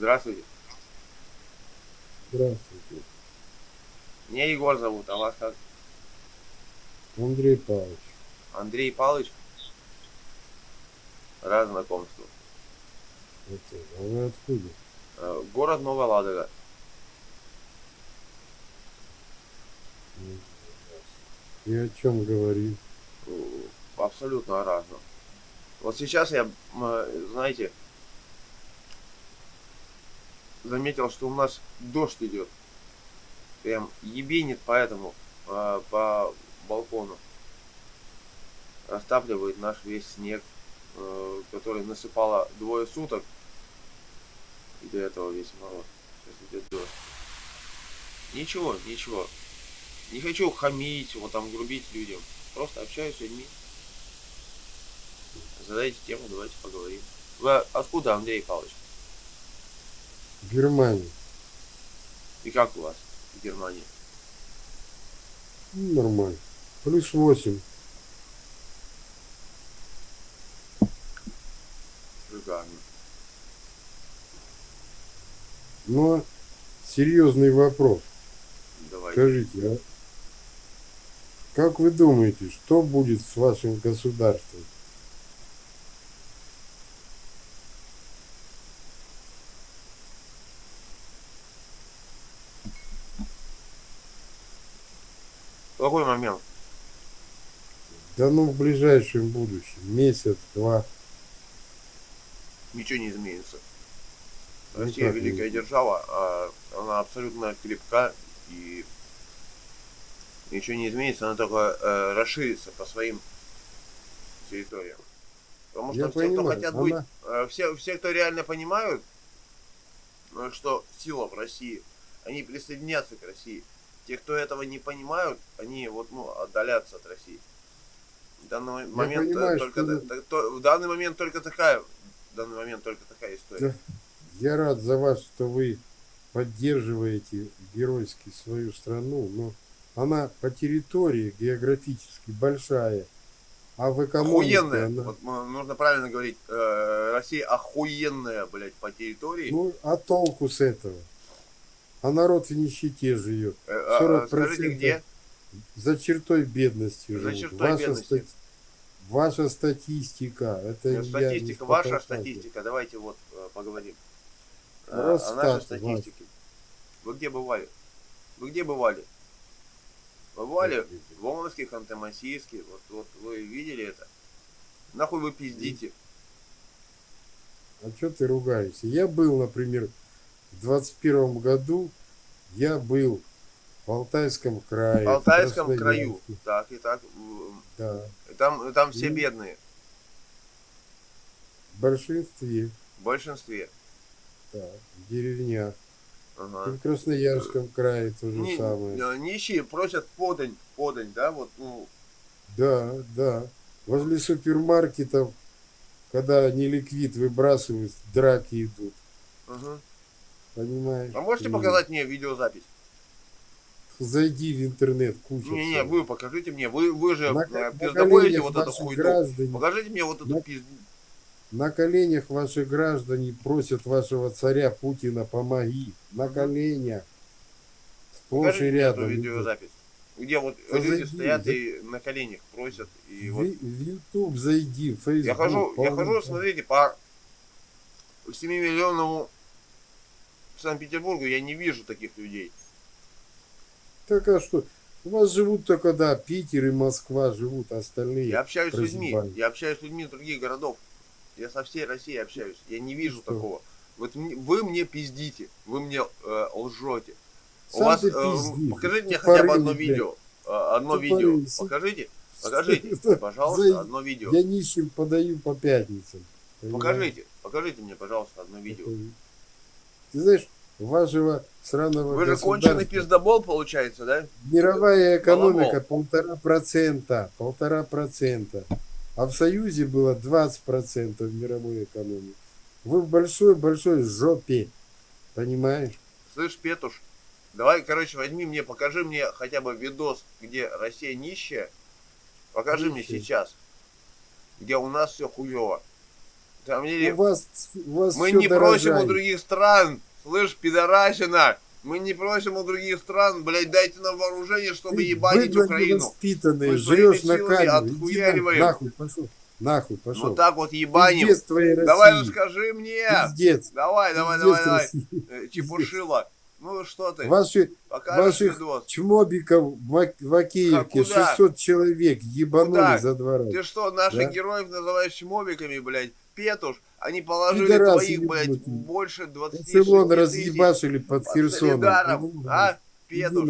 Здравствуйте. Здравствуйте. Меня Егор зовут, а вас как? Андрей Павлович. Андрей Павлович? Рад знакомству. Это, а вы откуда? Э, Город Новая Ладога. И о чем говорим? Абсолютно о разном. Вот сейчас я, э, знаете, заметил, что у нас дождь идет. Прям ебенит поэтому э, по балкону. Растапливает наш весь снег, э, который насыпало двое суток. И до этого весь мороз. Сейчас идет дождь. Ничего, ничего. Не хочу хамить, вот там грубить людям. Просто общаюсь с людьми. Задайте тему, давайте поговорим. Вы откуда, Андрей Павлович? Германия. И как у вас в Германии? Ну, нормально. Плюс 8. Шикарно. Но серьезный вопрос. Давайте. Скажите, а как вы думаете, что будет с вашим государством? Какой момент? Да ну в ближайшем будущем, месяц, два. Ничего не изменится. Ну, Россия как не великая изменится? держава, а она абсолютно крепка и ничего не изменится, она только э, расширится по своим территориям. Потому что Я все, кто понимаю, хотят она- быть, э, все, все, кто реально понимают, э, что сила в России, они присоединятся к России. Те, кто этого не понимают, они вот, ну, отдалятся от России. В данный момент э, понимаю, только что- то- в данный момент только такая, в данный момент только такая история. Я рад за вас, что вы поддерживаете геройски свою страну, но она по территории географически большая, а в экономике Охуенная. она... Вот нужно правильно говорить. э, Россия охуенная, блядь, по территории. Ну, а толку с этого? А народ в нищете живет. Э, а, а 40% скажите, где? За чертой бедности За живут. чертой ваша, бедности. стати- ваша статистика. Это Э, я Статистика, не ваша статистика. Давайте вот э, поговорим. Э, Росстат, О нашей статистике. Вы где бывали? Вы где бывали? Бывали в Омске, Ханты-Мансийске? Вот, вот вы видели это? Нахуй вы пиздите? А что ты ругаешься? Я был, например, в 21 году, я был в Алтайском крае. В в Алтайском краю. Красноярске. Так и так. Да. Там, там все Ну. бедные. В большинстве, В большинстве. да, в деревнях. И Ага. в Красноярском крае то же Ни- самое. э, нищие просят подань, подань, да, вот, ну, Да, да. Возле супермаркетов, когда не ликвид выбрасывают, драки идут. ага. Понимаешь? А можете показать мне видеозапись? Зайди в интернет, куча. Не, не, вы покажите мне, вы, вы же на, э, пиздобоите вот эту хуйню. граждане, Покажите мне вот эту На- пизд... на коленях ваши граждане просят вашего царя Путина помоги. На коленях. Сплошь и эту рядом. идут. видеозапись. Где вот Да люди стоят за- и на коленях просят. И В, вот в YouTube зайди, в Facebook. я хожу, я хожу, смотрите, по 7 миллионному Санкт-Петербургу я не вижу таких людей. Так а что? У вас живут только, да, Питер и Москва живут, а остальные. Я общаюсь с людьми, я общаюсь с людьми из других городов. Я со всей Россией общаюсь. Я не вижу Что? такого. Вот мне- вы мне пиздите, вы мне э, лжете. У Сам вас, ты э, покажите мне Тупорылый, хотя бы одно видео. э, одно Тупорылый, видео. сука. Покажите, покажите, пожалуйста, Зайди. одно видео. Я нищим подаю по пятницам. понимаешь? Покажите, покажите мне, пожалуйста, одно видео. Ты знаешь, вашего сраного Вы же конченый пиздобол, получается, да? мировая экономика полтора процента, полтора процента. А в Союзе было 20 процентов мировой экономики. Вы в большой-большой жопе, понимаешь? Слышь, Петуш, давай, короче, возьми мне, покажи мне хотя бы видос, где Россия нищая. Покажи мне Нищая. сейчас, где у нас все хуево. Да мне У вас, у вас Мы не просим у дорожает. других стран, слышь, пидорасина, мы не просим у других стран, блядь, дайте нам вооружение, чтобы Ты ебанить Украину. невоспитанный, Мы своими на камеру. Иди на- нахуй пошел. Нахуй пошел. Вот так вот ебаним. Пиздец твоей Давай, ну скажи мне. Пиздец. Давай, давай, Пиздец давай, давай. России. Э, Чепушила. Ну что ты, Ваши, покажешь ваших видос. чмобиков в, в Акеевке А куда? 600 человек ебанули Куда? за два раза. Ты что, наших Да? героев называешь чмобиками, блядь? Петуш, они положили Пидорасы твоих, блядь, ебнутые. больше 20 Барселону тысяч разъебашили под под Херсоном. Ну, а? Петуш.